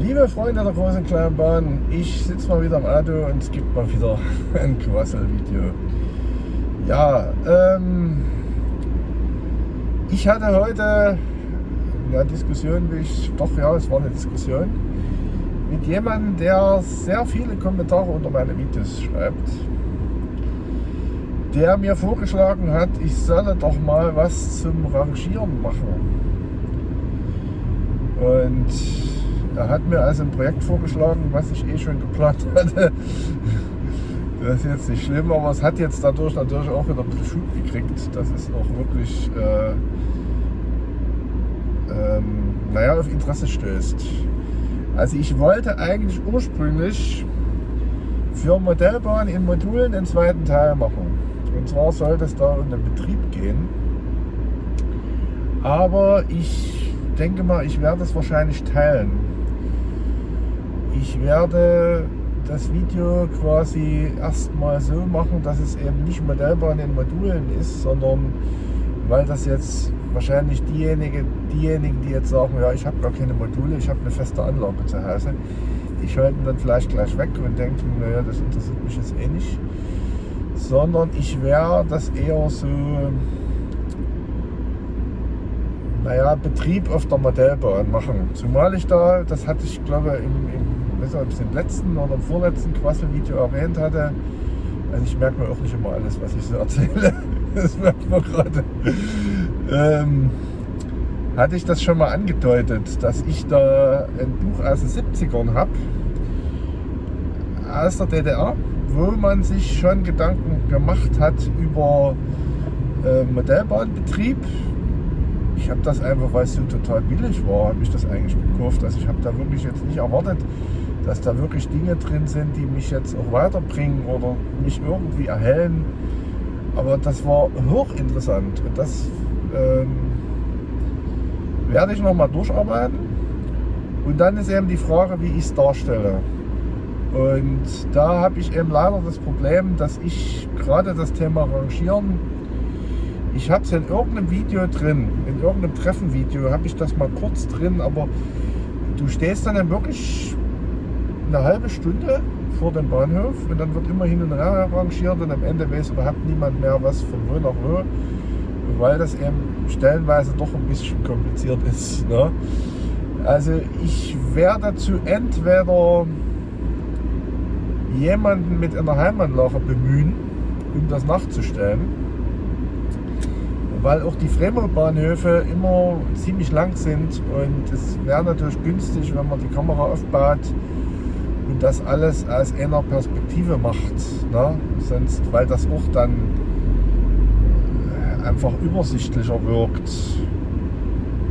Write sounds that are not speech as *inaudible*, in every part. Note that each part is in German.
Liebe Freunde der großen kleinen Bahn, ich sitze mal wieder im Auto und es gibt mal wieder *laughs* ein Quassel-Video. Ja, ähm, ich hatte heute eine Diskussion, wie ich, doch ja, es war eine Diskussion, mit jemandem, der sehr viele Kommentare unter meine Videos schreibt, der mir vorgeschlagen hat, ich solle doch mal was zum Rangieren machen. Und er hat mir also ein Projekt vorgeschlagen, was ich eh schon geplant hatte. Das ist jetzt nicht schlimm, aber es hat jetzt dadurch natürlich auch wieder ein bisschen Schub gekriegt. Das ist auch wirklich, äh, ähm, naja, auf Interesse stößt. Also ich wollte eigentlich ursprünglich für Modellbahn in Modulen den zweiten Teil machen. Und zwar sollte es da um den Betrieb gehen. Aber ich denke mal, ich werde es wahrscheinlich teilen. Ich werde das Video quasi erstmal so machen, dass es eben nicht Modellbahn in Modulen ist, sondern weil das jetzt wahrscheinlich diejenigen, diejenigen, die jetzt sagen, ja, ich habe gar keine Module, ich habe eine feste Anlage zu Hause, die schalten dann vielleicht gleich weg und denken, naja, das interessiert mich jetzt eh nicht. Sondern ich werde das eher so naja, Betrieb auf der Modellbahn machen. Zumal ich da, das hatte ich glaube im, im, weiß nicht, im letzten oder im vorletzten Quassel-Video erwähnt hatte, also ich merke mir auch nicht immer alles, was ich so erzähle. *laughs* Das merkt man gerade. Ähm, hatte ich das schon mal angedeutet, dass ich da ein Buch aus den 70ern habe, aus der DDR, wo man sich schon Gedanken gemacht hat über äh, Modellbahnbetrieb, ich habe das einfach, weil es so total billig war, habe ich das eigentlich gekauft. Also ich habe da wirklich jetzt nicht erwartet, dass da wirklich Dinge drin sind, die mich jetzt auch weiterbringen oder mich irgendwie erhellen. Aber das war hochinteressant und das ähm, werde ich noch mal durcharbeiten. Und dann ist eben die Frage, wie ich es darstelle. Und da habe ich eben leider das Problem, dass ich gerade das Thema Rangieren ich habe es in irgendeinem Video drin, in irgendeinem Treffenvideo habe ich das mal kurz drin, aber du stehst dann, dann wirklich eine halbe Stunde vor dem Bahnhof und dann wird immer hin und her rangiert und am Ende weiß überhaupt niemand mehr, was von wo nach wo, weil das eben stellenweise doch ein bisschen kompliziert ist. Ne? Also ich werde zu entweder jemanden mit einer Heimanlage bemühen, um das nachzustellen, weil auch die Fremdbahnhöfe immer ziemlich lang sind und es wäre natürlich günstig, wenn man die Kamera aufbaut und das alles aus einer Perspektive macht. Ne? Sonst, weil das auch dann äh, einfach übersichtlicher wirkt.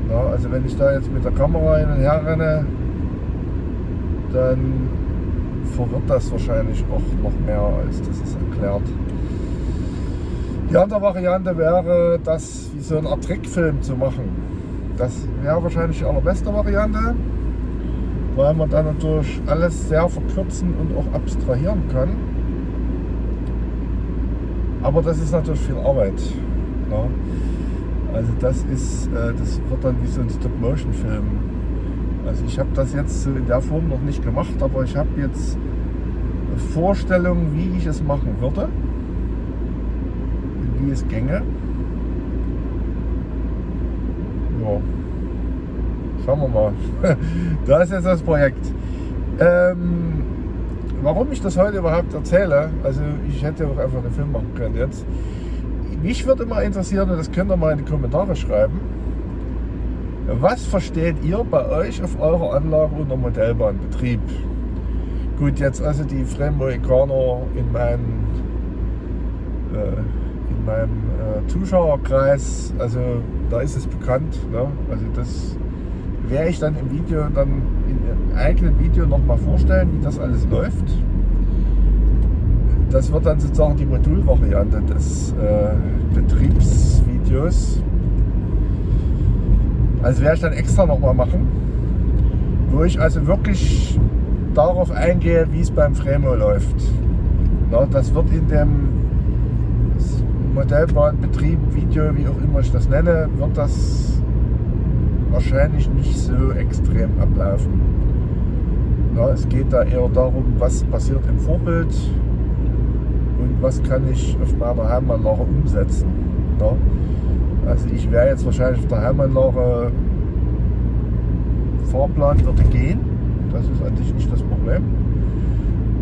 Ne? Also wenn ich da jetzt mit der Kamera hin und her renne, dann verwirrt das wahrscheinlich auch noch mehr, als das ist erklärt. Die andere Variante wäre, das wie so eine Art Trickfilm zu machen. Das wäre wahrscheinlich die allerbeste Variante, weil man dann natürlich alles sehr verkürzen und auch abstrahieren kann. Aber das ist natürlich viel Arbeit. Ja. Also das ist, äh, das wird dann wie so ein Stop-Motion-Film. Also ich habe das jetzt in der Form noch nicht gemacht, aber ich habe jetzt Vorstellungen, wie ich es machen würde wie es ginge. Ja. Schauen wir mal. *laughs* da ist jetzt das Projekt. Ähm, warum ich das heute überhaupt erzähle, also ich hätte auch einfach einen Film machen können jetzt. Mich würde mal interessieren, und das könnt ihr mal in die Kommentare schreiben, was versteht ihr bei euch auf eurer Anlage unter Modellbahnbetrieb? Gut, jetzt also die Fremdmoikaner in meinen äh, meinem äh, Zuschauerkreis, also da ist es bekannt. Ne? Also das werde ich dann im Video, dann in eigenen Video nochmal vorstellen, wie das alles läuft. Das wird dann sozusagen die Modulvariante des äh, Betriebsvideos. Also werde ich dann extra nochmal machen, wo ich also wirklich darauf eingehe, wie es beim Fremo läuft. Na, das wird in dem Modellbahnbetrieb, Video, wie auch immer ich das nenne, wird das wahrscheinlich nicht so extrem ablaufen. Na, es geht da eher darum, was passiert im Vorbild und was kann ich auf meiner Heimanlage umsetzen. Na? Also ich wäre jetzt wahrscheinlich auf der Heimanlage Fahrplan würde gehen. Das ist eigentlich nicht das Problem.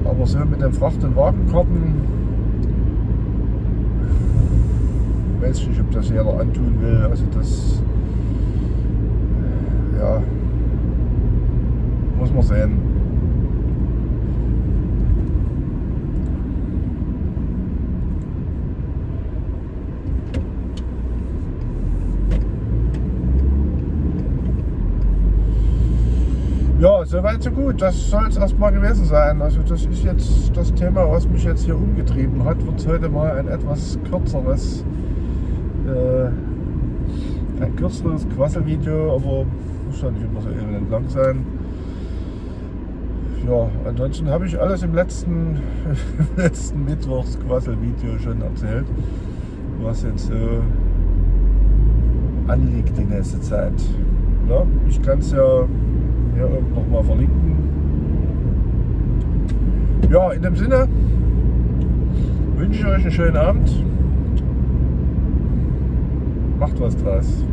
Aber so mit den Fracht- und Wagenkarten, weiß ich nicht, ob das jeder antun will. Also das, ja, muss man sehen. Ja, soweit so gut. Das soll es erstmal gewesen sein. Also das ist jetzt das Thema, was mich jetzt hier umgetrieben hat. Wird heute mal ein etwas kürzeres, äh, ein kürzeres Quasselvideo, aber muss ja nicht immer so elend lang sein. Ja, ansonsten habe ich alles im letzten, im *laughs* letzten Mittwochs Quasselvideo schon erzählt, was jetzt so anliegt die nächste Zeit. Ja, ich kann es ja hier oben nochmal verlinken. Ja, in dem Sinne wünsche ich euch einen schönen Abend. Macht was draus.